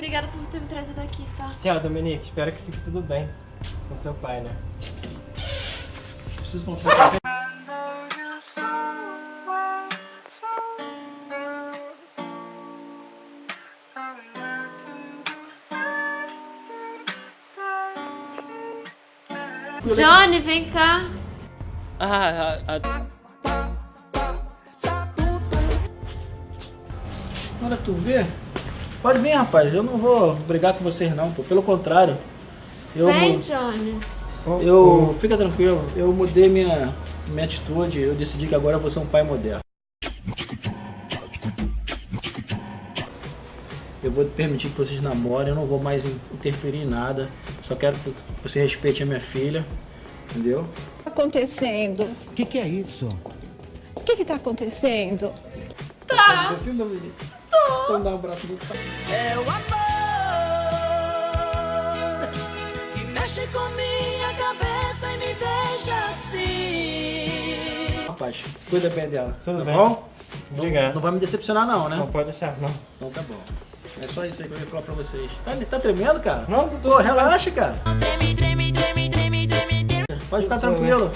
Obrigada por ter me trazido aqui, tá? Tchau, Dominique. Espero que fique tudo bem com seu pai, né? Preciso comprar. Johnny, vem cá. Ah, a, a... Olha, tu vê? Pode vir, rapaz. Eu não vou brigar com vocês, não, pô. Pelo contrário. Eu, Vem, Johnny. eu fica tranquilo. Eu mudei minha, minha atitude. Eu decidi que agora eu vou ser um pai moderno. Eu vou permitir que vocês namorem. Eu não vou mais in- interferir em nada. Só quero que você respeite a minha filha. Entendeu? acontecendo? O que, que é isso? O que está acontecendo? Tá. Assim, Dominique. Então dá um abraço no pai. É o amor que mexe com minha cabeça e me deixa assim. Rapaz, cuida bem dela. Tudo tá bem. bom? Obrigado. Não vai me decepcionar, não, né? Não pode deixar, não. Então tá bom. É só isso aí que eu ia falar pra vocês. Tá, tá tremendo, cara? Não, tô- Pô, relaxa, cara. Treme, treme, treme, treme, treme, treme. Pode ficar tranquilo.